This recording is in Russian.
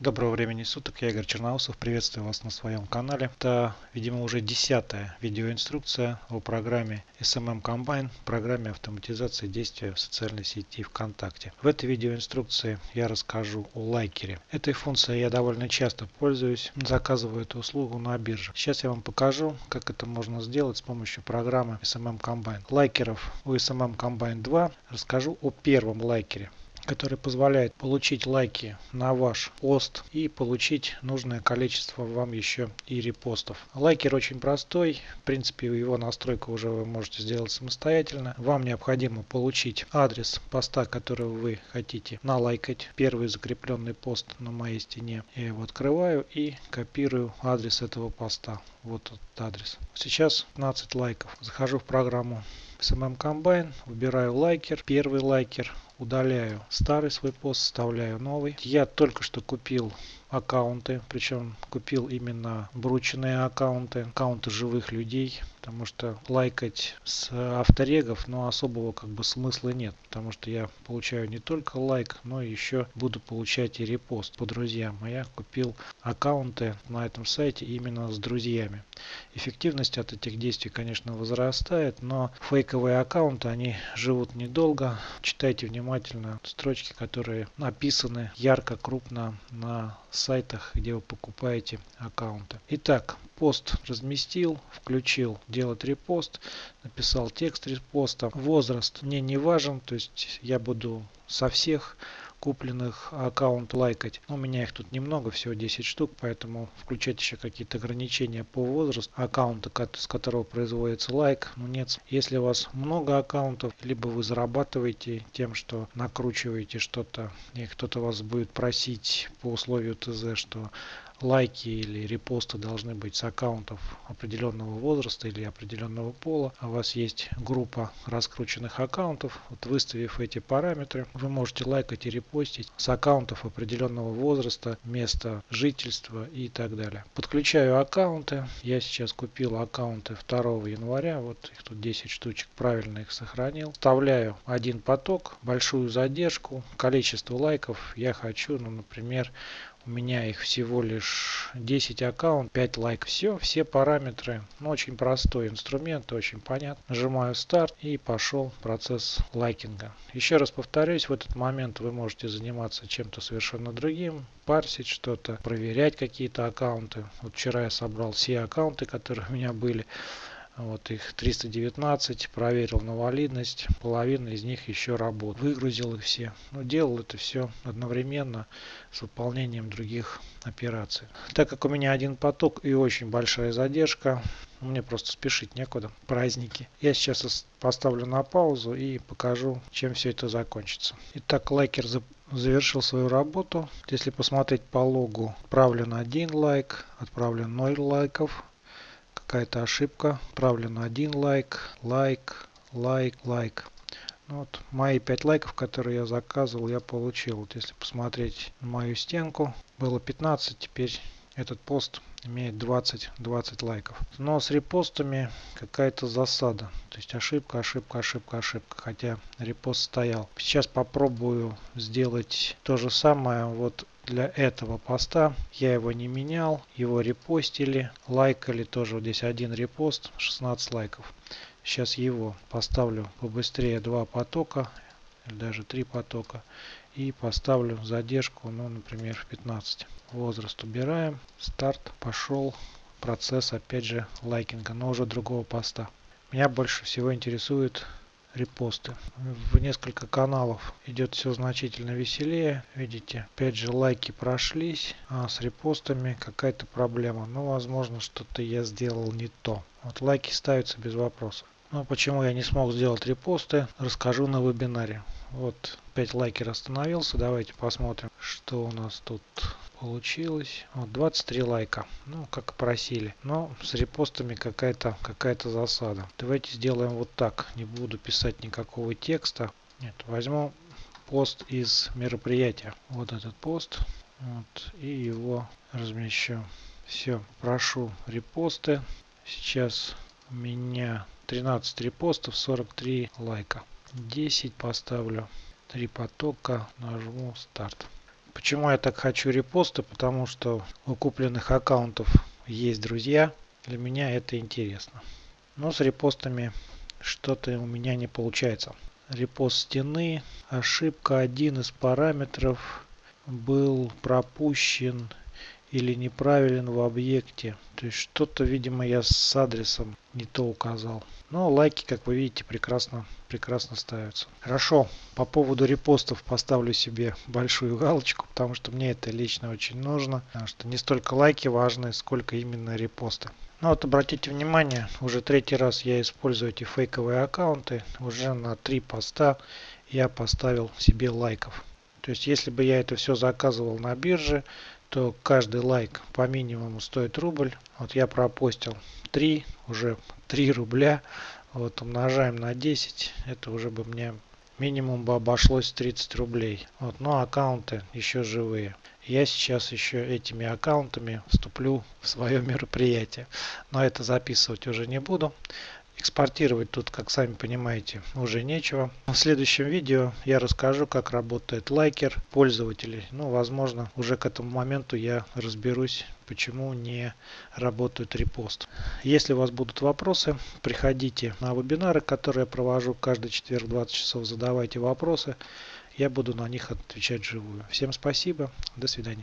Доброго времени суток, я Игорь Черноусов, приветствую вас на своем канале. Это, видимо, уже десятая видеоинструкция о программе SMM Combine, программе автоматизации действия в социальной сети ВКонтакте. В этой видеоинструкции я расскажу о лайкере. Этой функцией я довольно часто пользуюсь, заказываю эту услугу на бирже. Сейчас я вам покажу, как это можно сделать с помощью программы SMM Combine. Лайкеров у SMM Combine 2 расскажу о первом лайкере который позволяет получить лайки на ваш пост и получить нужное количество вам еще и репостов. Лайкер очень простой, в принципе его настройку уже вы можете сделать самостоятельно. Вам необходимо получить адрес поста, который вы хотите налайкать. Первый закрепленный пост на моей стене. Я его открываю и копирую адрес этого поста. Вот этот адрес. Сейчас 15 лайков. Захожу в программу SMM Combine, выбираю лайкер, первый лайкер, удаляю старый свой пост, вставляю новый. Я только что купил аккаунты, причем купил именно брученные аккаунты, аккаунты живых людей, потому что лайкать с авторегов, но особого как бы смысла нет, потому что я получаю не только лайк, но еще буду получать и репост по друзьям. А я купил аккаунты на этом сайте именно с друзьями. Эффективность от этих действий, конечно, возрастает, но фейковые аккаунты, они живут недолго. Читайте внимательно строчки, которые написаны ярко, крупно на сайтах, где вы покупаете аккаунты. Итак, пост разместил, включил делать репост, написал текст репоста. Возраст мне не важен, то есть я буду со всех купленных аккаунт лайкать. У меня их тут немного, всего 10 штук, поэтому включать еще какие-то ограничения по возрасту аккаунта, с которого производится лайк. Ну нет, если у вас много аккаунтов, либо вы зарабатываете тем, что накручиваете что-то, и кто-то вас будет просить по условию ТЗ, что лайки или репосты должны быть с аккаунтов определенного возраста или определенного пола. А у вас есть группа раскрученных аккаунтов. Вот выставив эти параметры, вы можете лайкать и репостить с аккаунтов определенного возраста, места жительства и так далее. Подключаю аккаунты. Я сейчас купил аккаунты 2 января. Вот их тут 10 штучек. Правильно их сохранил. Вставляю один поток, большую задержку, количество лайков я хочу, ну, например, у меня их всего лишь 10 аккаунт, 5 лайков. Все, все параметры. Ну, очень простой инструмент, очень понятно. Нажимаю старт и пошел процесс лайкинга. Еще раз повторюсь, в этот момент вы можете заниматься чем-то совершенно другим, парсить что-то, проверять какие-то аккаунты. Вот вчера я собрал все аккаунты, которые у меня были. Вот их 319, проверил на валидность, половина из них еще работает. Выгрузил их все. Но делал это все одновременно с выполнением других операций. Так как у меня один поток и очень большая задержка, мне просто спешить некуда. Праздники. Я сейчас поставлю на паузу и покажу, чем все это закончится. Итак, лайкер завершил свою работу. Если посмотреть по логу, отправлен один лайк, отправлен 0 лайков, какая-то ошибка. Отправлено один лайк, лайк, лайк, лайк. Ну вот мои 5 лайков, которые я заказывал, я получил. Вот если посмотреть мою стенку, было 15, теперь этот пост имеет 20, 20 лайков. Но с репостами какая-то засада. То есть ошибка, ошибка, ошибка, ошибка. Хотя репост стоял. Сейчас попробую сделать то же самое. Вот для этого поста. Я его не менял, его репостили, лайкали тоже. Вот здесь один репост, 16 лайков. Сейчас его поставлю побыстрее два потока, даже три потока. И поставлю задержку, ну, например, в 15. Возраст убираем. Старт. Пошел процесс, опять же, лайкинга, но уже другого поста. Меня больше всего интересует репосты. В несколько каналов идет все значительно веселее. Видите, опять же лайки прошлись, а с репостами какая-то проблема. Ну, возможно, что-то я сделал не то. Вот лайки ставятся без вопросов. Но почему я не смог сделать репосты, расскажу на вебинаре. Вот 5 лайкер остановился. Давайте посмотрим, что у нас тут получилось. Вот 23 лайка. Ну, как просили. Но с репостами какая-то какая-то засада. Давайте сделаем вот так. Не буду писать никакого текста. Нет, возьму пост из мероприятия. Вот этот пост. Вот, и его размещу. Все, прошу репосты. Сейчас у меня 13 репостов, 43 лайка. 10 поставлю. 3 потока. Нажму старт. Почему я так хочу репосты? Потому что у купленных аккаунтов есть друзья. Для меня это интересно. Но с репостами что-то у меня не получается. Репост стены. Ошибка. Один из параметров был пропущен или неправилен в объекте. То есть что-то, видимо, я с адресом не то указал. Но лайки, как вы видите, прекрасно, прекрасно ставятся. Хорошо, по поводу репостов поставлю себе большую галочку, потому что мне это лично очень нужно. Потому что не столько лайки важны, сколько именно репосты. Ну вот обратите внимание, уже третий раз я использую эти фейковые аккаунты. Уже на три поста я поставил себе лайков. То есть если бы я это все заказывал на бирже, то каждый лайк по минимуму стоит рубль. Вот я пропостил 3, уже 3 рубля. Вот умножаем на 10, это уже бы мне минимум бы обошлось 30 рублей. Вот, но аккаунты еще живые. Я сейчас еще этими аккаунтами вступлю в свое мероприятие. Но это записывать уже не буду. Экспортировать тут, как сами понимаете, уже нечего. В следующем видео я расскажу, как работает лайкер пользователей. Ну, возможно, уже к этому моменту я разберусь, почему не работает репост. Если у вас будут вопросы, приходите на вебинары, которые я провожу каждый четверг 20 часов. Задавайте вопросы. Я буду на них отвечать живую. Всем спасибо. До свидания.